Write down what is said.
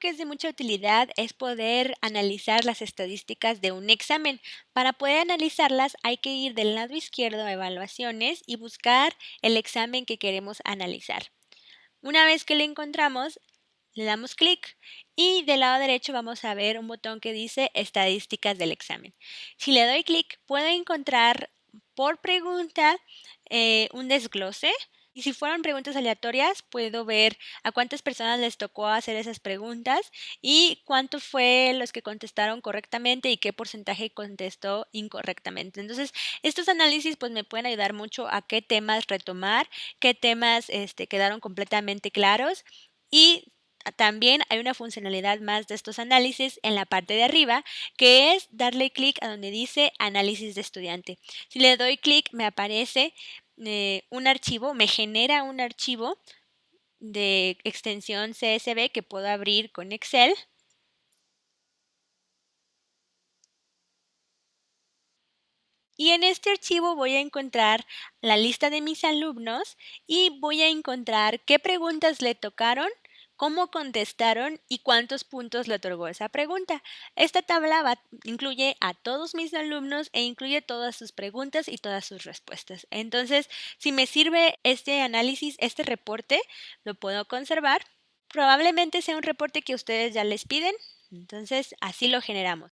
Que es de mucha utilidad es poder analizar las estadísticas de un examen. Para poder analizarlas hay que ir del lado izquierdo a evaluaciones y buscar el examen que queremos analizar. Una vez que lo encontramos, le damos clic y del lado derecho vamos a ver un botón que dice estadísticas del examen. Si le doy clic puedo encontrar por pregunta eh, un desglose y si fueron preguntas aleatorias, puedo ver a cuántas personas les tocó hacer esas preguntas y cuánto fue los que contestaron correctamente y qué porcentaje contestó incorrectamente. Entonces, estos análisis pues me pueden ayudar mucho a qué temas retomar, qué temas este, quedaron completamente claros y también hay una funcionalidad más de estos análisis en la parte de arriba, que es darle clic a donde dice análisis de estudiante. Si le doy clic, me aparece eh, un archivo, me genera un archivo de extensión CSV que puedo abrir con Excel. Y en este archivo voy a encontrar la lista de mis alumnos y voy a encontrar qué preguntas le tocaron cómo contestaron y cuántos puntos le otorgó esa pregunta. Esta tabla incluye a todos mis alumnos e incluye todas sus preguntas y todas sus respuestas. Entonces, si me sirve este análisis, este reporte, lo puedo conservar. Probablemente sea un reporte que ustedes ya les piden, entonces así lo generamos.